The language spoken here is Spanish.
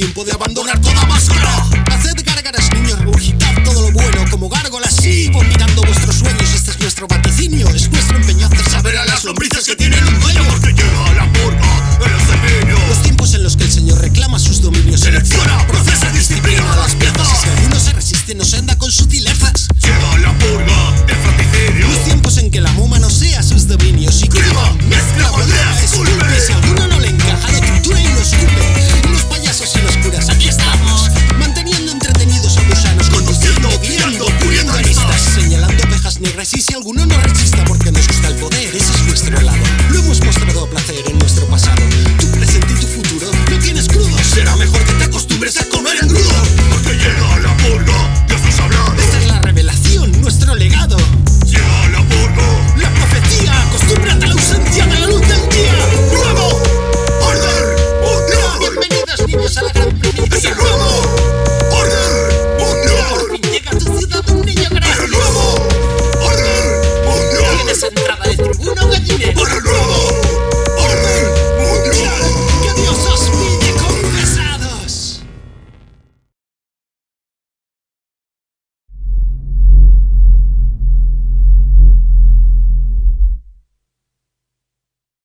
tiempo de abandonar toda máscara. Haced gárgaras, niños, rugitad todo lo bueno como gárgolas. Sí, vomitando vuestros sueños, este es nuestro vaticinio. Es vuestro empeño hacer saber a las Bando racista porque nos gusta el poder, ese es nuestro lado. Lo hemos mostrado a placer en nuestro pasado. Tu presente y tu futuro lo tienes crudo. Será mejor que te acostumbres a